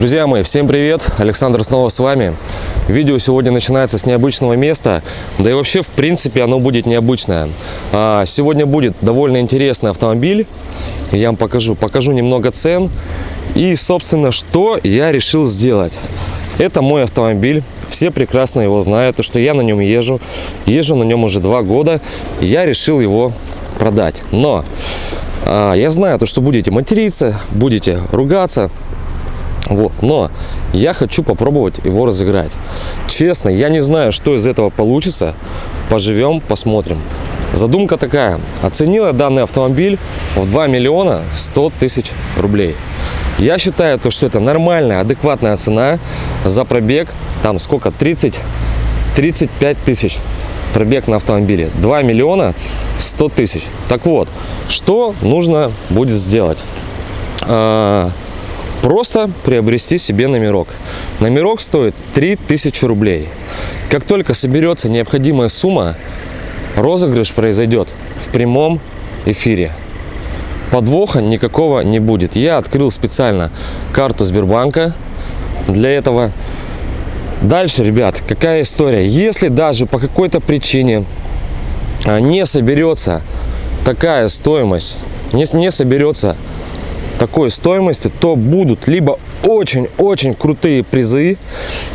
Друзья мои, всем привет! Александр снова с вами. Видео сегодня начинается с необычного места, да и вообще, в принципе, оно будет необычное. А, сегодня будет довольно интересный автомобиль, я вам покажу. Покажу немного цен и, собственно, что я решил сделать. Это мой автомобиль, все прекрасно его знают, то, что я на нем езжу. Езжу на нем уже два года, я решил его продать. Но а, я знаю, то, что будете материться, будете ругаться, вот. Но я хочу попробовать его разыграть. Честно, я не знаю, что из этого получится. Поживем, посмотрим. Задумка такая. Оценила данный автомобиль в 2 миллиона 100 тысяч рублей. Я считаю, то, что это нормальная, адекватная цена за пробег. Там сколько? 30, 35 тысяч пробег на автомобиле. 2 миллиона 100 тысяч. Так вот, что нужно будет сделать? Просто приобрести себе номерок. Номерок стоит 3000 рублей. Как только соберется необходимая сумма, розыгрыш произойдет в прямом эфире. Подвоха никакого не будет. Я открыл специально карту Сбербанка для этого. Дальше, ребят, какая история? Если даже по какой-то причине а, не соберется такая стоимость, не, не соберется такой стоимости, то будут либо очень-очень крутые призы,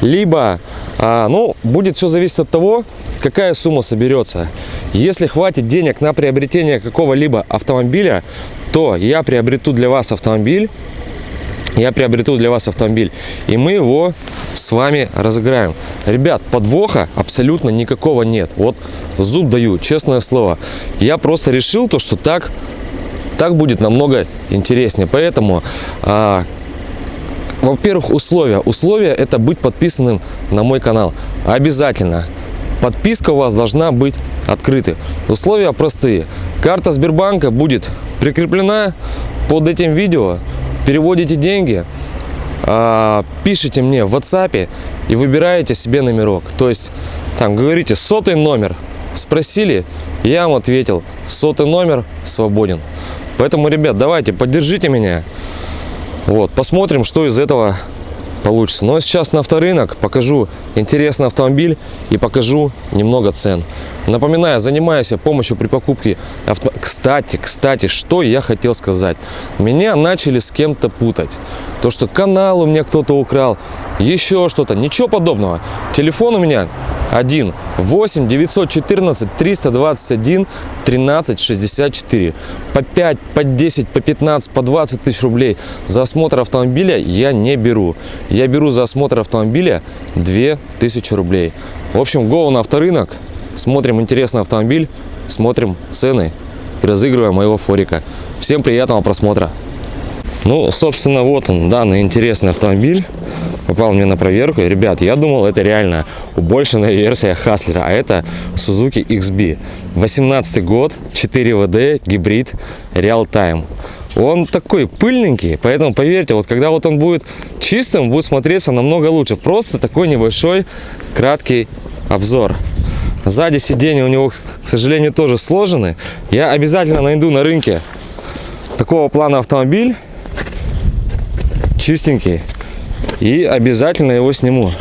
либо, а, ну, будет все зависеть от того, какая сумма соберется. Если хватит денег на приобретение какого-либо автомобиля, то я приобрету для вас автомобиль, я приобрету для вас автомобиль, и мы его с вами разыграем. Ребят, подвоха абсолютно никакого нет. Вот зуб даю, честное слово. Я просто решил то, что так так будет намного интереснее. Поэтому, а, во-первых, условия. Условия это быть подписанным на мой канал. Обязательно. Подписка у вас должна быть открытой. Условия простые. Карта Сбербанка будет прикреплена под этим видео. Переводите деньги, а, пишите мне в WhatsApp и выбираете себе номерок. То есть, там говорите сотый номер. Спросили, я вам ответил, сотый номер свободен. Поэтому, ребят, давайте, поддержите меня. Вот, посмотрим, что из этого получится. Но сейчас на авторынок покажу интересный автомобиль и покажу немного цен. Напоминаю, занимаюсь помощью при покупке авто... Кстати, кстати, что я хотел сказать. Меня начали с кем-то путать. То, что канал у меня кто-то украл, еще что-то. Ничего подобного. Телефон у меня один 8 914 321 13 64 по 5 по 10 по 15 по 20 тысяч рублей за осмотр автомобиля я не беру я беру за осмотр автомобиля 2000 рублей в общем go на авторынок смотрим интересный автомобиль смотрим цены и разыгрываем моего форика всем приятного просмотра ну собственно вот он данный интересный автомобиль попал мне на проверку. Ребят, я думал, это реально убольшенная версия Хаслера, а это Suzuki XB. 18 год, 4 WD, гибрид, Real Time. Он такой пыльненький, поэтому поверьте, вот когда вот он будет чистым, будет смотреться намного лучше. Просто такой небольшой краткий обзор. Сзади сиденья у него, к сожалению, тоже сложены. Я обязательно найду на рынке такого плана автомобиль. Чистенький и обязательно его сниму.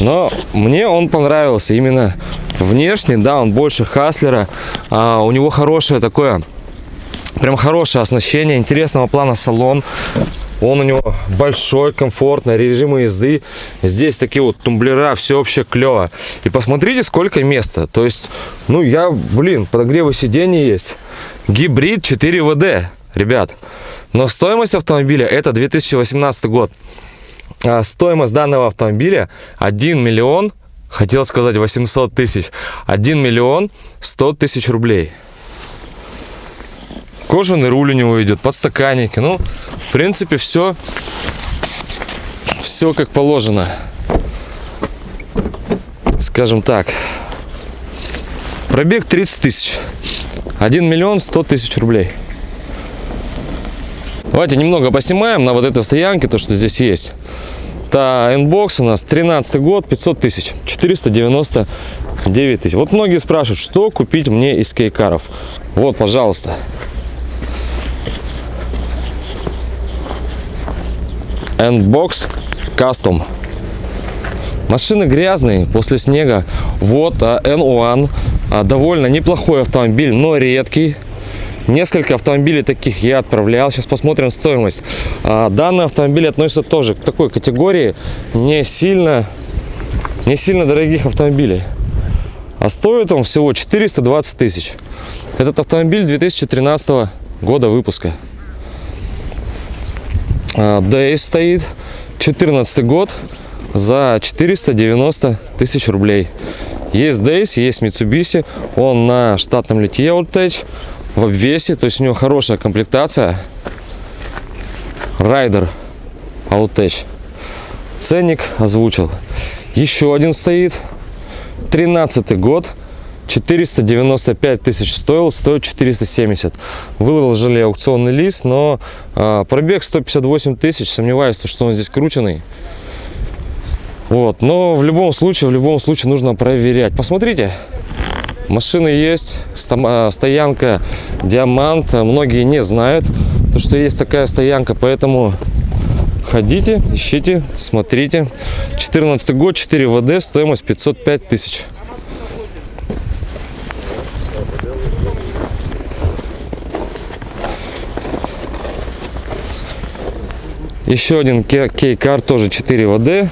Но мне он понравился именно внешне, да, он больше Хаслера, а у него хорошее такое, прям хорошее оснащение, интересного плана салон. Он у него большой, комфортный, режимы езды. Здесь такие вот тумблера, все вообще клево. И посмотрите, сколько места. То есть, ну я, блин, подогревы сидений есть. Гибрид 4 ВД, ребят. Но стоимость автомобиля это 2018 год. А стоимость данного автомобиля 1 миллион, хотел сказать 800 тысяч, 1 миллион 100 тысяч рублей. Кожаный руль у него идет, подстаканники. Ну, в принципе, все, все как положено. Скажем так. Пробег 30 тысяч. 1 миллион 100 тысяч рублей. Давайте немного поснимаем на вот этой стоянке, то, что здесь есть. Это N-Box у нас 13 год, 500 тысяч, 499 тысяч. Вот многие спрашивают, что купить мне из кейкаров. Вот, пожалуйста. N-Box Custom. Машины грязные после снега. Вот а, N-One. А, довольно неплохой автомобиль, но редкий. Несколько автомобилей таких я отправлял. Сейчас посмотрим стоимость. А, данный автомобиль относится тоже к такой категории не сильно, не сильно дорогих автомобилей. А стоит он всего 420 тысяч. Этот автомобиль 2013 года выпуска. Days стоит, 14 год, за 490 тысяч рублей. Есть Days, есть Mitsubishi, он на штатном литье Outtech, в обвесе, то есть у него хорошая комплектация. Райдер Outtech. Ценник озвучил. Еще один стоит, 13 год, 495 тысяч стоил, стоит 470. Выложили аукционный лист, но э, пробег 158 тысяч. Сомневаюсь, что он здесь крученный. Вот, но в любом случае, в любом случае нужно проверять. Посмотрите, машины есть, а, стоянка Диамант. Многие не знают, то, что есть такая стоянка, поэтому ходите, ищите, смотрите. 14 год, 4 ВД, стоимость 505 тысяч. Еще один кейкар, тоже 4 ВД,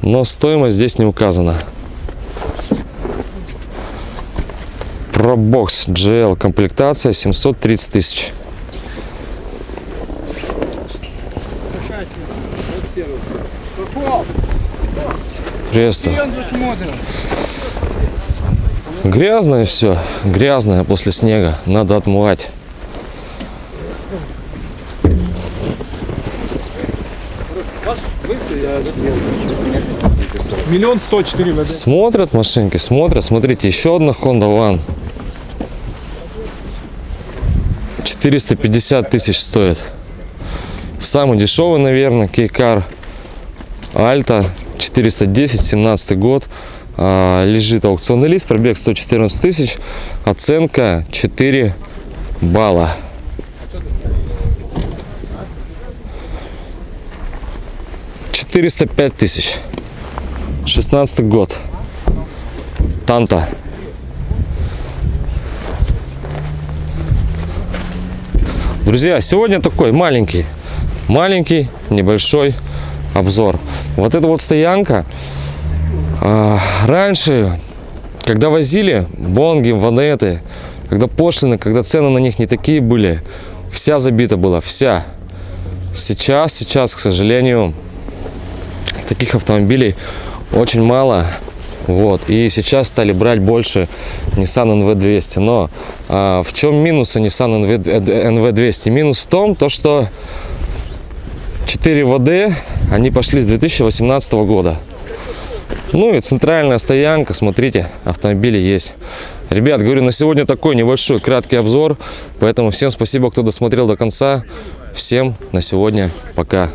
но стоимость здесь не указана. Probox GL комплектация 730 тысяч. Приветствую. Грязное все, грязное после снега, надо отмывать. Миллион сто четыре ВД. Смотрят машинки, смотрят. Смотрите, еще одна Honda One. 450 тысяч стоит. Самый дешевый, наверное, Кейкар. Альта 410, 17 год. А, лежит аукционный лист, пробег 114 тысяч. Оценка 4 балла. Четыреста пять тысяч. 16 год. Танта. Друзья, сегодня такой маленький, маленький, небольшой обзор. Вот эта вот стоянка. А, раньше, когда возили бонги, ванеты, когда пошлины, когда цены на них не такие были, вся забита была, вся. Сейчас, сейчас, к сожалению, таких автомобилей очень мало. Вот. И сейчас стали брать больше Nissan NV200. Но а, в чем минусы Nissan NV200? Минус в том, то, что 4 ВД, они пошли с 2018 года. Ну и центральная стоянка, смотрите, автомобили есть. Ребят, говорю, на сегодня такой небольшой краткий обзор. Поэтому всем спасибо, кто досмотрел до конца. Всем на сегодня пока.